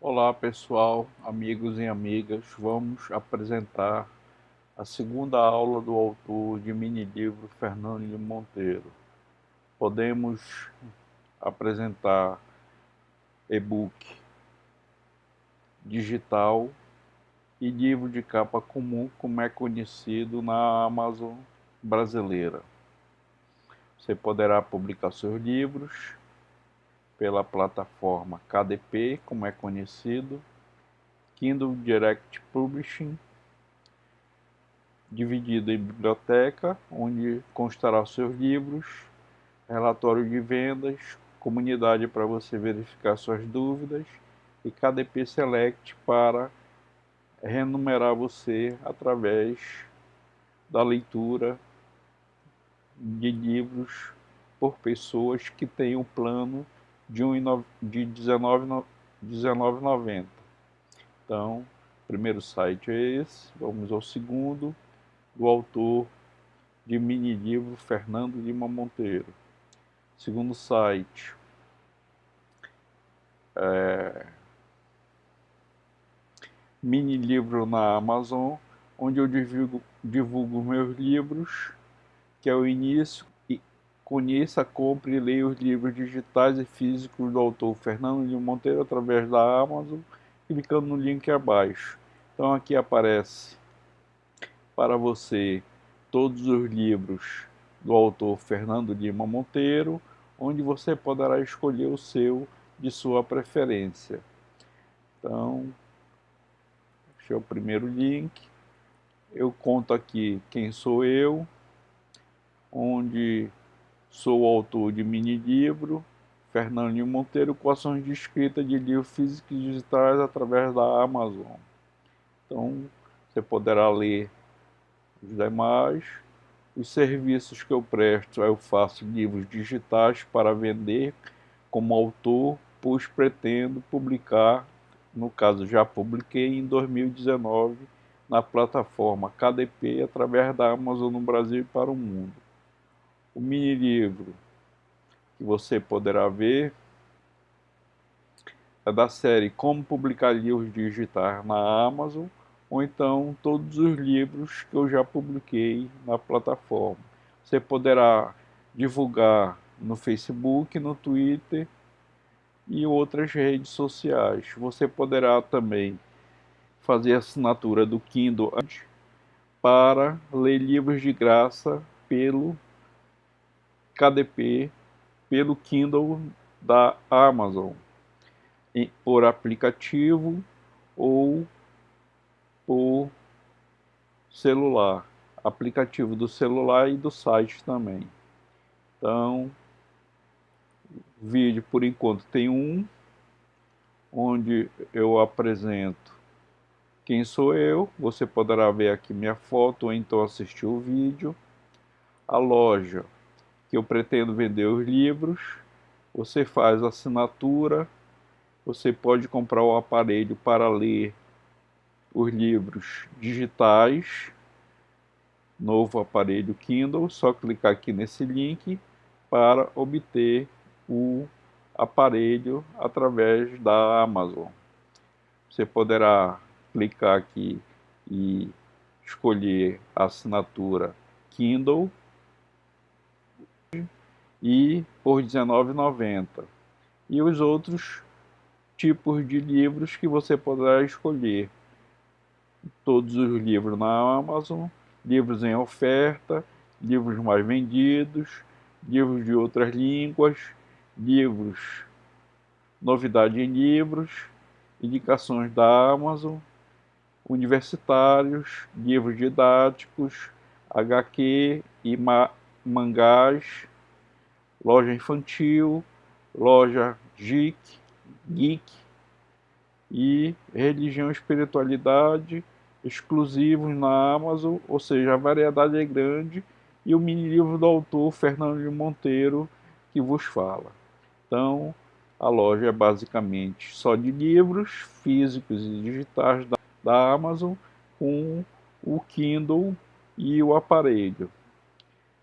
Olá pessoal, amigos e amigas, vamos apresentar a segunda aula do autor de mini-livro Fernando de Monteiro. Podemos apresentar e-book digital e livro de capa comum, como é conhecido na Amazon brasileira. Você poderá publicar seus livros pela plataforma KDP, como é conhecido, Kindle Direct Publishing, dividido em biblioteca, onde constará seus livros, relatório de vendas, comunidade para você verificar suas dúvidas e KDP Select para renumerar você através da leitura de livros por pessoas que têm o plano de, de 19,90. Então, o primeiro site é esse. Vamos ao segundo, do autor de mini livro Fernando Lima Monteiro. Segundo site é, mini livro na Amazon, onde eu divulgo, divulgo meus livros, que é o início, Conheça, compre e leia os livros digitais e físicos do autor Fernando de Monteiro através da Amazon, clicando no link abaixo. Então aqui aparece para você todos os livros do autor Fernando Lima Monteiro, onde você poderá escolher o seu de sua preferência. Então, este é o primeiro link. Eu conto aqui quem sou eu, onde Sou autor de mini-livro, Fernandinho Monteiro, com ações de escrita de livros físicos e digitais através da Amazon. Então, você poderá ler os demais. Os serviços que eu presto, eu faço livros digitais para vender como autor, pois pretendo publicar, no caso já publiquei em 2019, na plataforma KDP através da Amazon no Brasil e para o mundo. O mini livro que você poderá ver é da série Como Publicar Livros Digitais na Amazon, ou então todos os livros que eu já publiquei na plataforma. Você poderá divulgar no Facebook, no Twitter e outras redes sociais. Você poderá também fazer assinatura do Kindle para ler livros de graça pelo KDP pelo Kindle da Amazon, por aplicativo ou por celular, aplicativo do celular e do site também. Então, vídeo por enquanto tem um, onde eu apresento quem sou eu, você poderá ver aqui minha foto ou então assistir o vídeo. A loja que eu pretendo vender os livros, você faz assinatura, você pode comprar o aparelho para ler os livros digitais, novo aparelho Kindle, só clicar aqui nesse link para obter o aparelho através da Amazon. Você poderá clicar aqui e escolher a assinatura Kindle e por R$19,90. E os outros tipos de livros que você poderá escolher. Todos os livros na Amazon, livros em oferta, livros mais vendidos, livros de outras línguas, livros, novidade em livros, indicações da Amazon, universitários, livros didáticos, HQ e ma mangás, loja infantil, loja geek, geek e religião e espiritualidade exclusivos na Amazon, ou seja, a variedade é grande e o mini livro do autor Fernando de Monteiro que vos fala. Então, a loja é basicamente só de livros físicos e digitais da, da Amazon com o Kindle e o aparelho.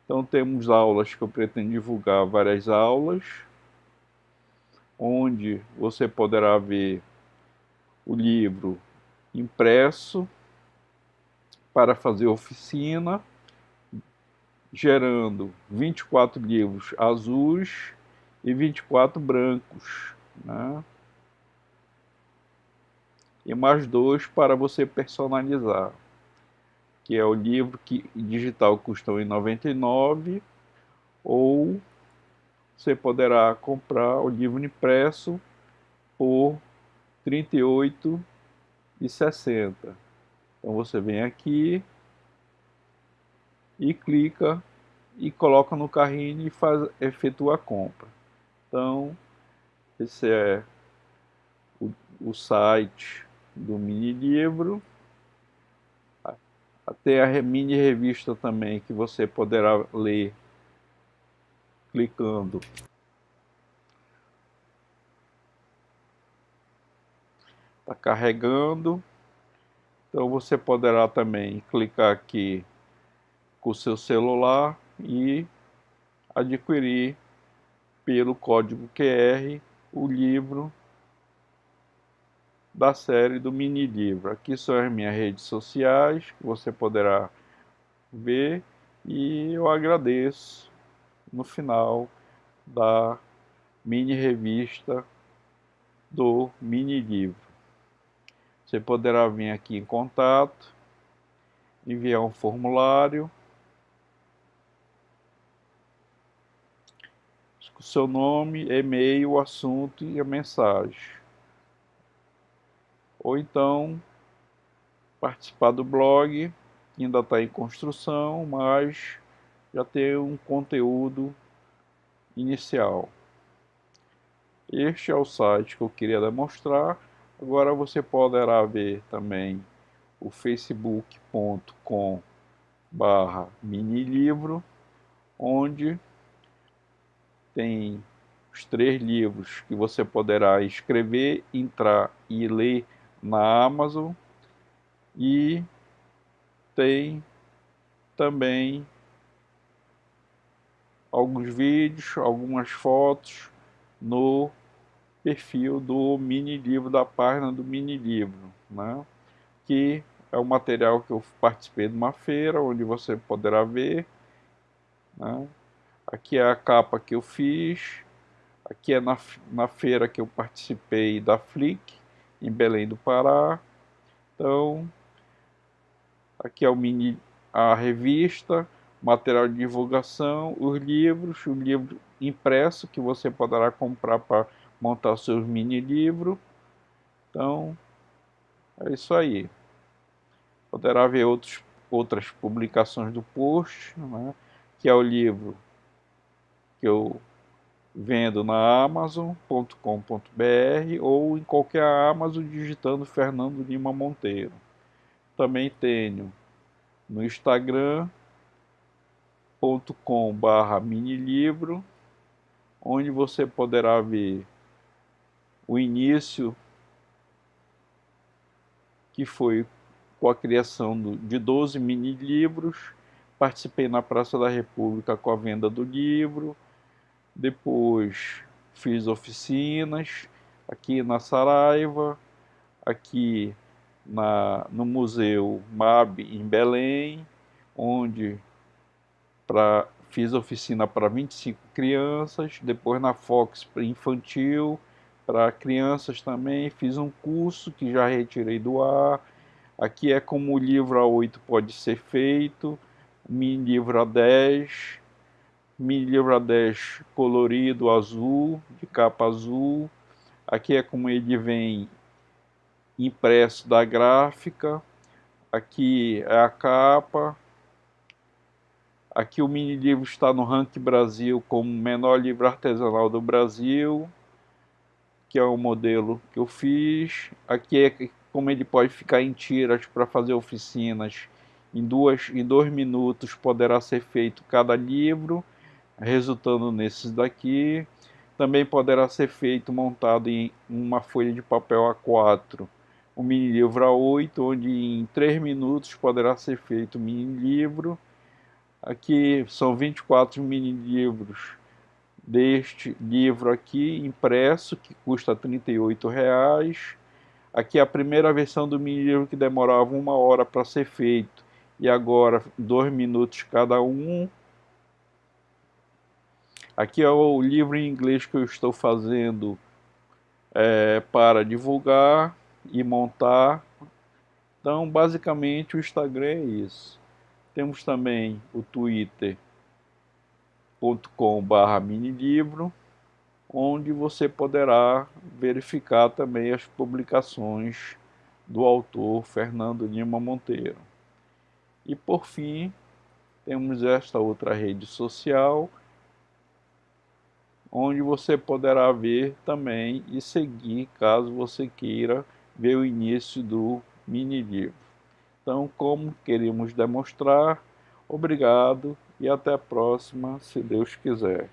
Então temos aulas que eu pretendo divulgar várias aulas, onde você poderá ver o livro impresso para fazer oficina, gerando 24 livros azuis e 24 brancos. Né? E mais dois para você personalizar, que é o livro que digital custa R$ 99 ou você poderá comprar o livro impresso por R$ 38,60. Então você vem aqui e clica e coloca no carrinho e faz, efetua a compra. Então, esse é o, o site do mini livro. Até a mini revista também que você poderá ler clicando. Está carregando. Então você poderá também clicar aqui com o seu celular e adquirir pelo código QR o livro da série do mini livro. Aqui são as minhas redes sociais que você poderá ver e eu agradeço no final da mini revista do mini livro. Você poderá vir aqui em contato, enviar um formulário, seu nome, e-mail, o assunto e a mensagem. Ou então participar do blog, que ainda está em construção, mas já tem um conteúdo inicial. Este é o site que eu queria demonstrar. Agora você poderá ver também o facebook.com barra minilivro, onde tem os três livros que você poderá escrever, entrar e ler na Amazon e tem também alguns vídeos, algumas fotos no perfil do mini livro, da página do mini livro, né? que é o material que eu participei de uma feira, onde você poderá ver. Né? Aqui é a capa que eu fiz, aqui é na, na feira que eu participei da Flick, em Belém do Pará. Então, aqui é o mini, a revista, material de divulgação, os livros, o livro impresso que você poderá comprar para montar seus mini livros. Então, é isso aí. Poderá ver outros, outras publicações do post, né, que é o livro que eu vendo na amazon.com.br ou em qualquer Amazon digitando Fernando Lima Monteiro. Também tenho no Instagram barra minilivro onde você poderá ver o início que foi com a criação de 12 mini livros participei na Praça da República com a venda do livro depois fiz oficinas aqui na Saraiva aqui na, no Museu MAB em Belém onde pra, fiz oficina para 25 crianças, depois na Fox infantil, para crianças também, fiz um curso que já retirei do ar, aqui é como o livro A8 pode ser feito, mini livro A10, A10 colorido azul, de capa azul, aqui é como ele vem impresso da gráfica, aqui é a capa, Aqui o mini livro está no Ranking Brasil como menor livro artesanal do Brasil, que é o modelo que eu fiz. Aqui é como ele pode ficar em tiras para fazer oficinas. Em, duas, em dois minutos poderá ser feito cada livro, resultando nesses daqui. Também poderá ser feito montado em uma folha de papel A4, o mini livro A8, onde em três minutos poderá ser feito o mini livro Aqui são 24 mini livros deste livro aqui impresso que custa R$ 38,00. Aqui é a primeira versão do mini livro que demorava uma hora para ser feito e agora dois minutos cada um. Aqui é o livro em inglês que eu estou fazendo é, para divulgar e montar. Então, basicamente, o Instagram é isso. Temos também o twitter.com.br minilivro, onde você poderá verificar também as publicações do autor Fernando Lima Monteiro. E por fim, temos esta outra rede social, onde você poderá ver também e seguir caso você queira ver o início do mini livro. Então, como queríamos demonstrar, obrigado e até a próxima, se Deus quiser.